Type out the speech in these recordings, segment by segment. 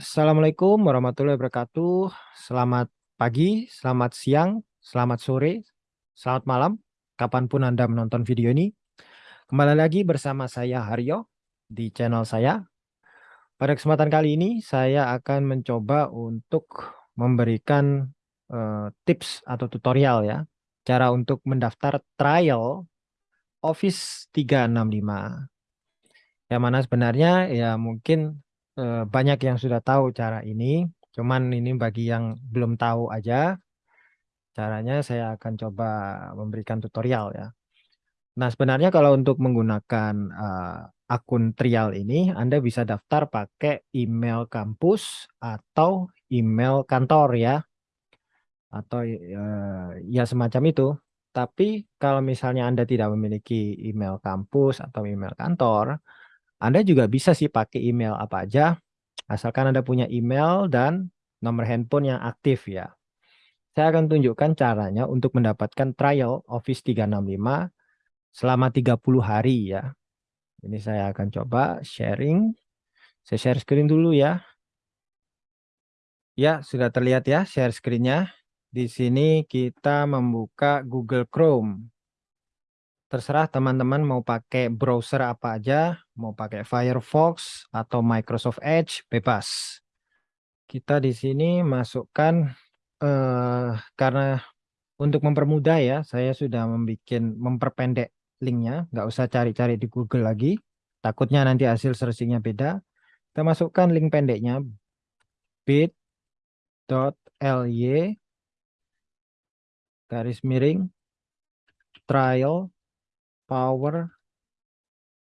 Assalamualaikum warahmatullahi wabarakatuh. Selamat pagi, selamat siang, selamat sore, selamat malam, kapan pun Anda menonton video ini. Kembali lagi bersama saya Haryo di channel saya. Pada kesempatan kali ini saya akan mencoba untuk memberikan uh, tips atau tutorial ya. Cara untuk mendaftar trial Office 365. Yang mana sebenarnya ya mungkin Eh, banyak yang sudah tahu cara ini, cuman ini bagi yang belum tahu aja, caranya saya akan coba memberikan tutorial ya. Nah sebenarnya kalau untuk menggunakan uh, akun trial ini, Anda bisa daftar pakai email kampus atau email kantor ya, atau uh, ya semacam itu. Tapi kalau misalnya Anda tidak memiliki email kampus atau email kantor, anda juga bisa sih pakai email apa aja, asalkan Anda punya email dan nomor handphone yang aktif ya. Saya akan tunjukkan caranya untuk mendapatkan trial Office 365 selama 30 hari ya. Ini saya akan coba sharing. Saya share screen dulu ya. Ya, sudah terlihat ya share screen-nya. Di sini kita membuka Google Chrome terserah teman-teman mau pakai browser apa aja, mau pakai Firefox atau Microsoft Edge, bebas. Kita di sini masukkan eh, karena untuk mempermudah ya, saya sudah membuat memperpendek linknya, nggak usah cari-cari di Google lagi. Takutnya nanti hasil searchingnya beda. Kita masukkan link pendeknya bit.ly garis miring trial Power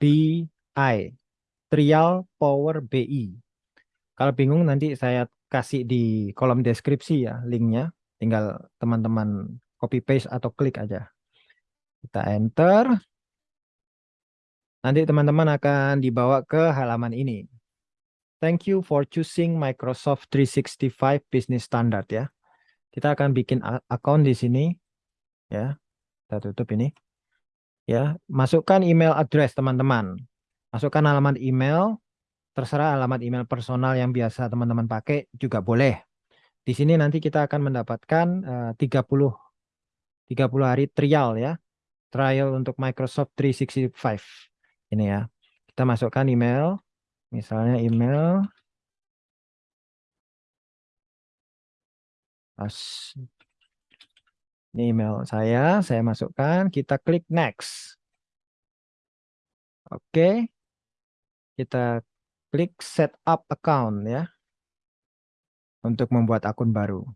BI. Trial Power BI. Kalau bingung nanti saya kasih di kolom deskripsi ya linknya. Tinggal teman-teman copy paste atau klik aja. Kita enter. Nanti teman-teman akan dibawa ke halaman ini. Thank you for choosing Microsoft 365 Business Standard ya. Kita akan bikin akun di sini ya. Kita tutup ini ya masukkan email address teman-teman. Masukkan alamat email terserah alamat email personal yang biasa teman-teman pakai juga boleh. Di sini nanti kita akan mendapatkan uh, 30 30 hari trial ya. Trial untuk Microsoft 365 ini ya. Kita masukkan email. Misalnya email As ini email saya, saya masukkan, kita klik next. Oke. Kita klik set up account ya. Untuk membuat akun baru.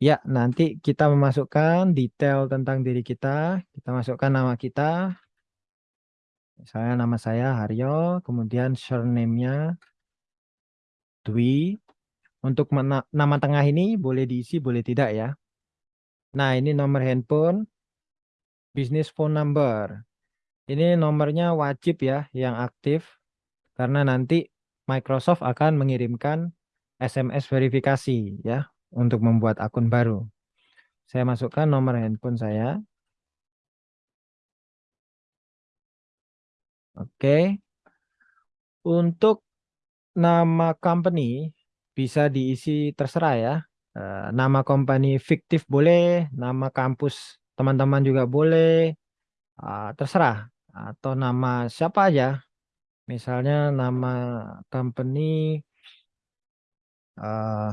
Ya, nanti kita memasukkan detail tentang diri kita. Kita masukkan nama kita. Misalnya nama saya Haryo, kemudian surname-nya Dwi. Untuk nama tengah ini boleh diisi, boleh tidak ya. Nah, ini nomor handphone, business phone number. Ini nomornya wajib ya yang aktif karena nanti Microsoft akan mengirimkan SMS verifikasi ya untuk membuat akun baru. Saya masukkan nomor handphone saya. Oke. Untuk nama company bisa diisi terserah ya. Eh, nama company fiktif boleh, nama kampus teman-teman juga boleh, uh, terserah. Atau nama siapa aja, misalnya nama company uh,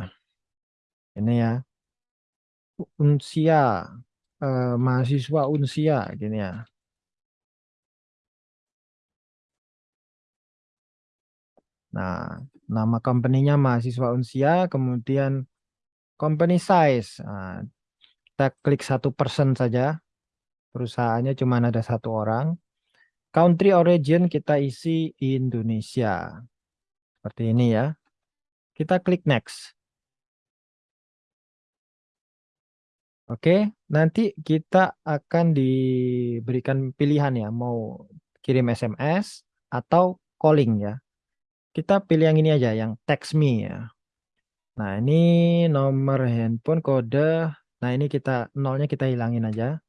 ini ya, Unsia, uh, mahasiswa Unsia, gini ya. Nah, nama company-nya mahasiswa Unsia, kemudian company size. Nah, kita klik satu persen saja. Perusahaannya cuma ada satu orang. Country origin kita isi Indonesia. Seperti ini ya. Kita klik next. Oke, nanti kita akan diberikan pilihan ya, mau kirim SMS atau calling ya. Kita pilih yang ini aja, yang text me ya. Nah, ini nomor handphone kode. Nah, ini kita nolnya kita hilangin aja.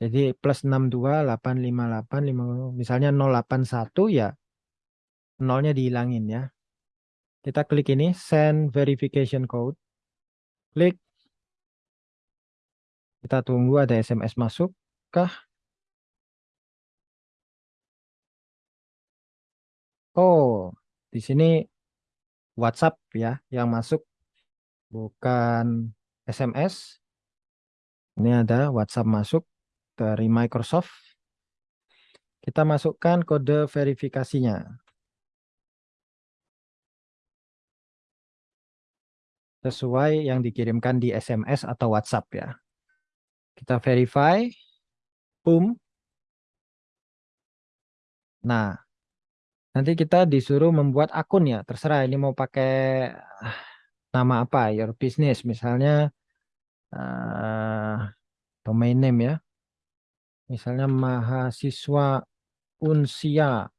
Jadi plus 62858 misalnya 081 ya nolnya dihilangin ya. Kita klik ini, send verification code. Klik. Kita tunggu ada SMS masuk kah? Oh, di sini WhatsApp ya yang masuk bukan SMS. Ini ada WhatsApp masuk dari Microsoft. Kita masukkan kode verifikasinya. Sesuai yang dikirimkan di SMS atau WhatsApp ya. Kita verify. Boom. Nah, nanti kita disuruh membuat akun ya. Terserah ini mau pakai ah, nama apa, your business. Misalnya uh, domain name ya. Misalnya mahasiswa unsia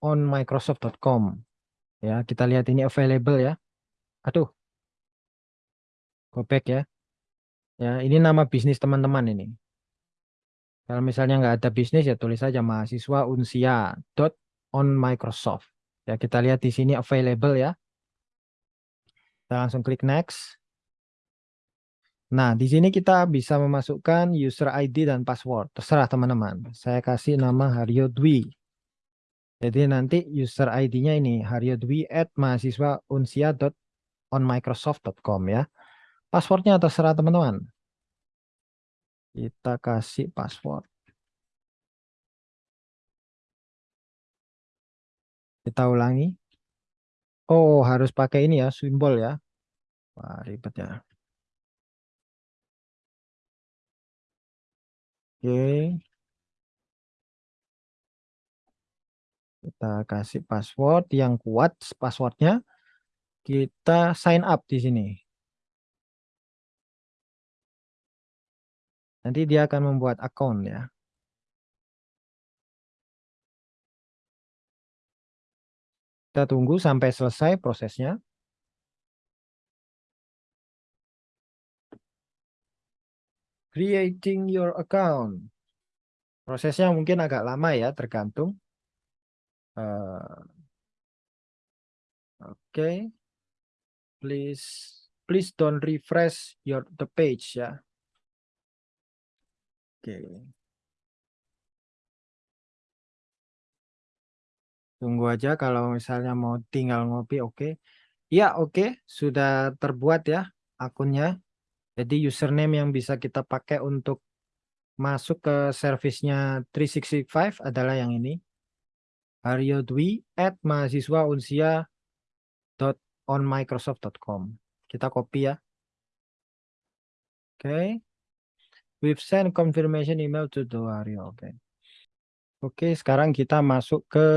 on microsoft.com ya kita lihat ini available ya. Aduh. Go back ya. Ya ini nama bisnis teman-teman ini kalau misalnya nggak ada bisnis ya tulis saja mahasiswa unsia dot on Microsoft ya kita lihat di sini available ya kita langsung klik next Nah, di sini kita bisa memasukkan user ID dan password. Terserah teman-teman. Saya kasih nama Haryo Dwi. Jadi nanti user ID-nya ini Haryo Dwi at mahasiswa unsia.onmicrosoft.com ya. Passwordnya terserah teman-teman. Kita kasih password. Kita ulangi. Oh, harus pakai ini ya, simbol ya. Wah, ribet ya. Oke. Kita kasih password yang kuat passwordnya. Kita sign up di sini. Nanti dia akan membuat akun ya. Kita tunggu sampai selesai prosesnya. creating your account. Prosesnya mungkin agak lama ya, tergantung. Uh, Oke, okay. please please don't refresh your the page ya. Oke. Tunggu aja kalau misalnya mau tinggal ngopi, oke. Ya, oke, sudah terbuat ya akunnya. Jadi username yang bisa kita pakai untuk masuk ke servisnya 365 adalah yang ini. Aryo Dwi at mahasiswa. Kita copy ya. Oke. Okay. We've sent confirmation email to the. Oke. Okay. Oke, okay, sekarang kita masuk ke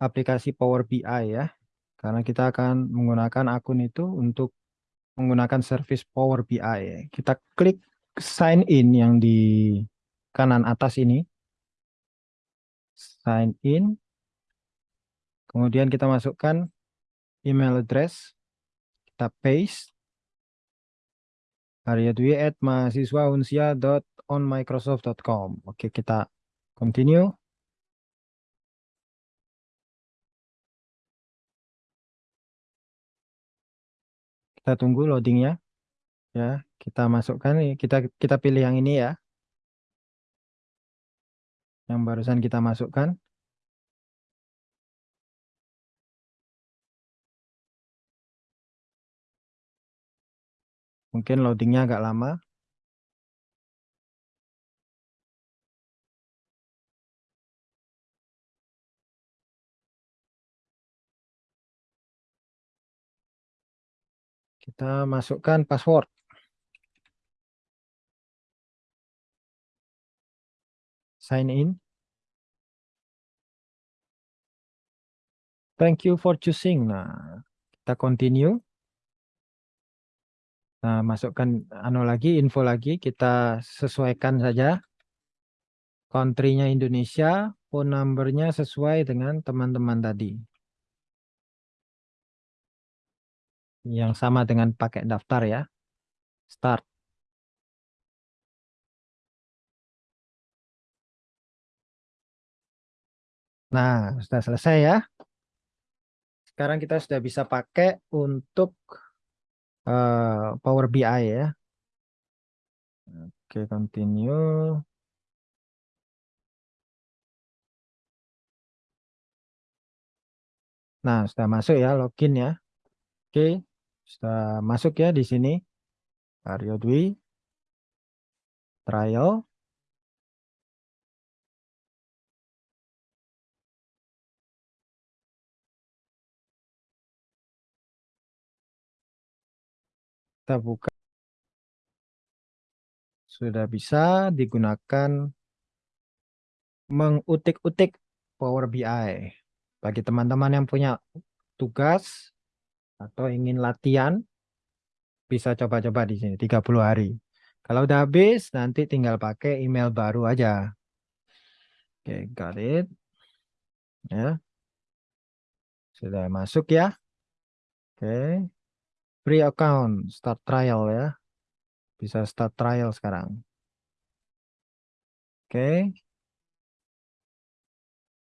aplikasi Power BI ya. Karena kita akan menggunakan akun itu untuk menggunakan service Power BI. Kita klik sign in yang di kanan atas ini. Sign in. Kemudian kita masukkan email address. Kita paste. Dwi at mahasiswa unsia on microsoft.com. Oke, kita continue. kita tunggu loadingnya ya kita masukkan kita kita pilih yang ini ya yang barusan kita masukkan mungkin loadingnya agak lama Kita masukkan password. Sign in. Thank you for choosing. Nah, kita continue. Nah, masukkan anu lagi, info lagi, kita sesuaikan saja. Country-nya Indonesia, phone number-nya sesuai dengan teman-teman tadi. yang sama dengan pakai daftar ya. Start. Nah, sudah selesai ya. sekarang kita sudah bisa pakai untuk uh, Power BI ya. Oke, continue. Nah, sudah masuk ya, login ya. Oke, sudah masuk ya di sini. Aryo Dwi. Trial. Kita buka. Sudah bisa digunakan mengutik-utik Power BI. Bagi teman-teman yang punya tugas atau ingin latihan, bisa coba-coba di sini 30 hari. Kalau udah habis, nanti tinggal pakai email baru aja. Oke, okay, got it. Ya. Sudah masuk ya. Oke. Okay. Free account, start trial ya. Bisa start trial sekarang. Oke. Okay.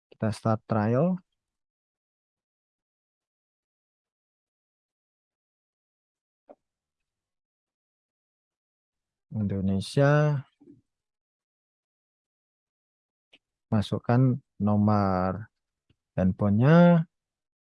Kita start trial. Indonesia masukkan nomor handphonenya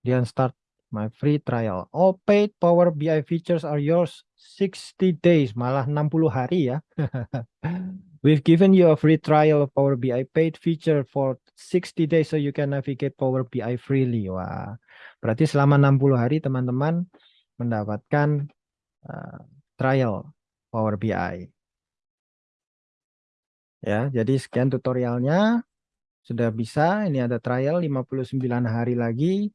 dan start my free trial all paid power BI features are yours 60 days malah 60 hari ya we've given you a free trial of power BI paid feature for 60 days so you can navigate power BI freely wah berarti selama 60 hari teman-teman mendapatkan uh, trial Power BI. Ya, jadi sekian tutorialnya. Sudah bisa, ini ada trial 59 hari lagi.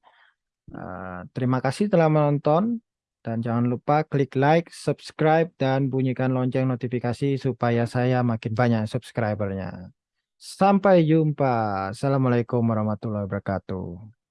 Uh, terima kasih telah menonton. Dan jangan lupa klik like, subscribe, dan bunyikan lonceng notifikasi supaya saya makin banyak subscribernya. Sampai jumpa. Assalamualaikum warahmatullahi wabarakatuh.